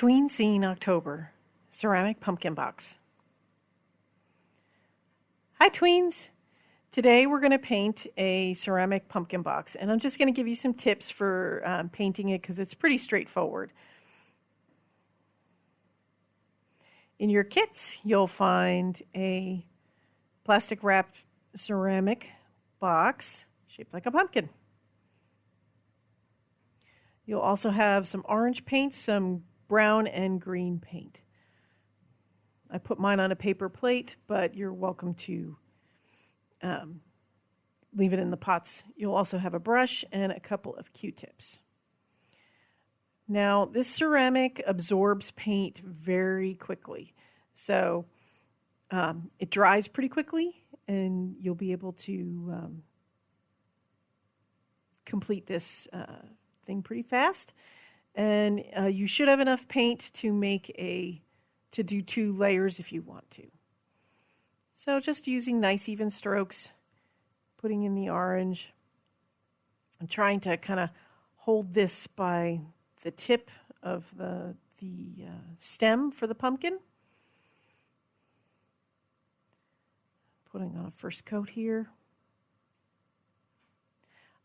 Tween Scene October Ceramic Pumpkin Box. Hi, tweens! Today we're going to paint a ceramic pumpkin box, and I'm just going to give you some tips for um, painting it because it's pretty straightforward. In your kits, you'll find a plastic wrapped ceramic box shaped like a pumpkin. You'll also have some orange paint, some brown and green paint. I put mine on a paper plate, but you're welcome to um, leave it in the pots. You'll also have a brush and a couple of Q-tips. Now, this ceramic absorbs paint very quickly. So um, it dries pretty quickly, and you'll be able to um, complete this uh, thing pretty fast. And uh, you should have enough paint to make a, to do two layers if you want to. So just using nice even strokes, putting in the orange. I'm trying to kind of hold this by the tip of the, the uh, stem for the pumpkin. Putting on a first coat here.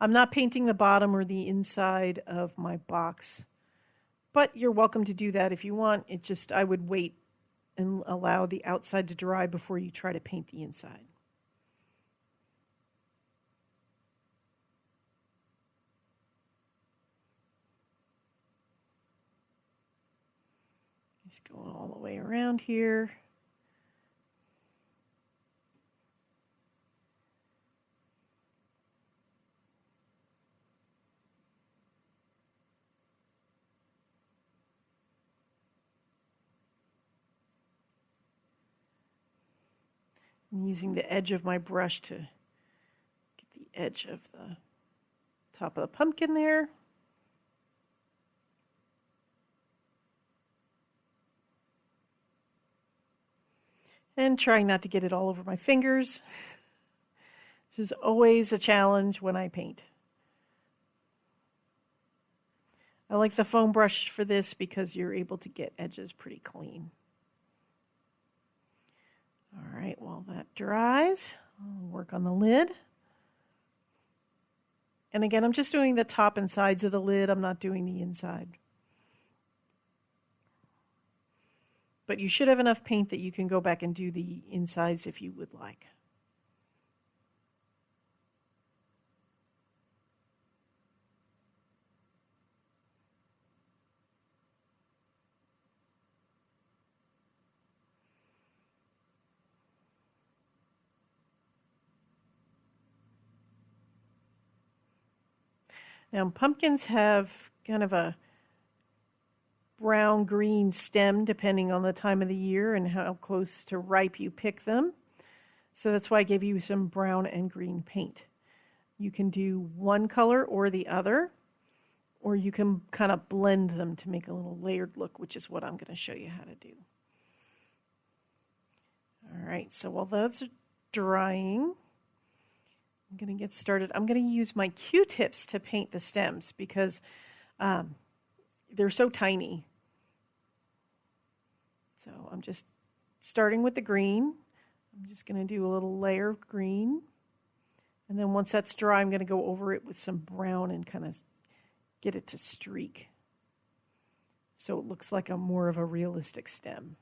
I'm not painting the bottom or the inside of my box, but you're welcome to do that if you want. It just, I would wait and allow the outside to dry before you try to paint the inside. Just going all the way around here. I'm using the edge of my brush to get the edge of the top of the pumpkin there. And trying not to get it all over my fingers, which is always a challenge when I paint. I like the foam brush for this because you're able to get edges pretty clean. All right, while that dries, I'll work on the lid. And again, I'm just doing the top and sides of the lid. I'm not doing the inside. But you should have enough paint that you can go back and do the insides if you would like. Now, pumpkins have kind of a brown green stem depending on the time of the year and how close to ripe you pick them. So that's why I gave you some brown and green paint. You can do one color or the other, or you can kind of blend them to make a little layered look, which is what I'm going to show you how to do. All right, so while those are drying, I'm going to get started. I'm going to use my Q-tips to paint the stems because um, they're so tiny. So I'm just starting with the green. I'm just going to do a little layer of green. And then once that's dry, I'm going to go over it with some brown and kind of get it to streak. So it looks like a more of a realistic stem.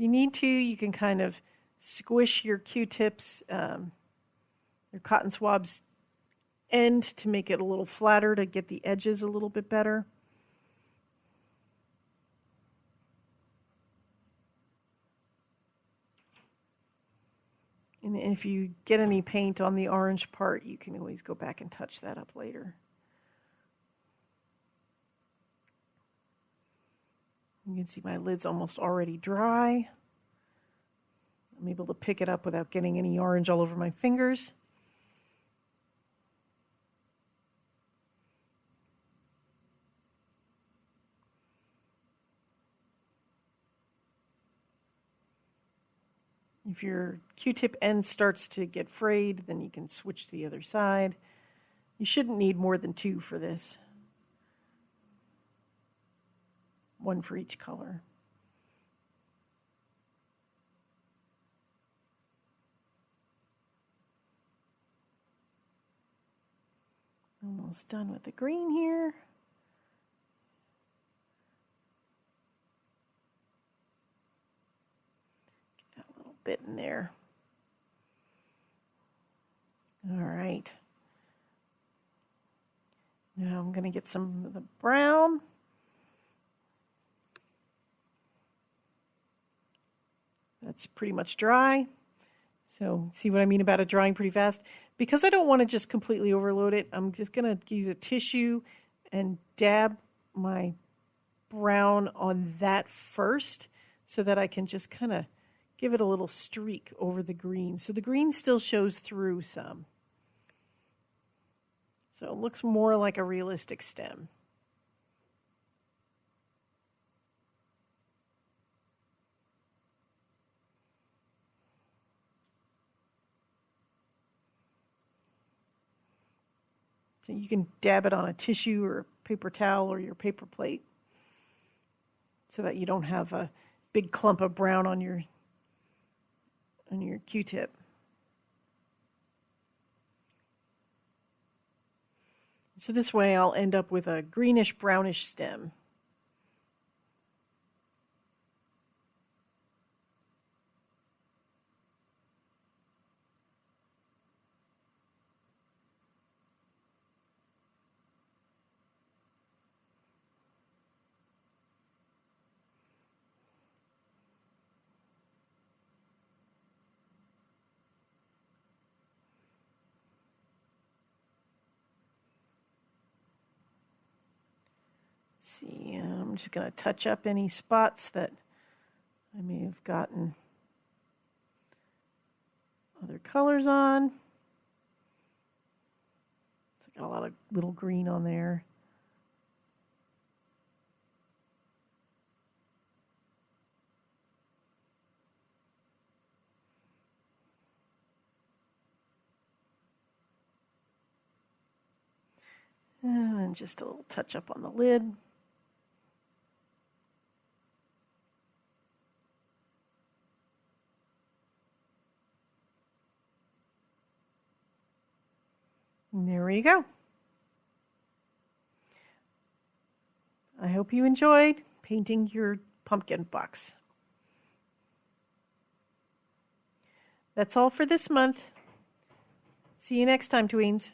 You need to, you can kind of squish your Q-tips, um, your cotton swabs end to make it a little flatter to get the edges a little bit better. And if you get any paint on the orange part, you can always go back and touch that up later. You can see my lid's almost already dry. I'm able to pick it up without getting any orange all over my fingers. If your Q-tip end starts to get frayed, then you can switch to the other side. You shouldn't need more than two for this. One for each color. Almost done with the green here. Get that little bit in there. All right. Now I'm going to get some of the brown. That's pretty much dry. So see what I mean about it drying pretty fast? Because I don't want to just completely overload it, I'm just going to use a tissue and dab my brown on that first so that I can just kind of give it a little streak over the green. So the green still shows through some. So it looks more like a realistic stem. So you can dab it on a tissue or paper towel or your paper plate so that you don't have a big clump of brown on your on your Q-tip. So this way I'll end up with a greenish brownish stem. See, um, I'm just going to touch up any spots that I may have gotten other colors on. It's got a lot of little green on there. And just a little touch up on the lid. There you go. I hope you enjoyed painting your pumpkin box. That's all for this month. See you next time, tweens.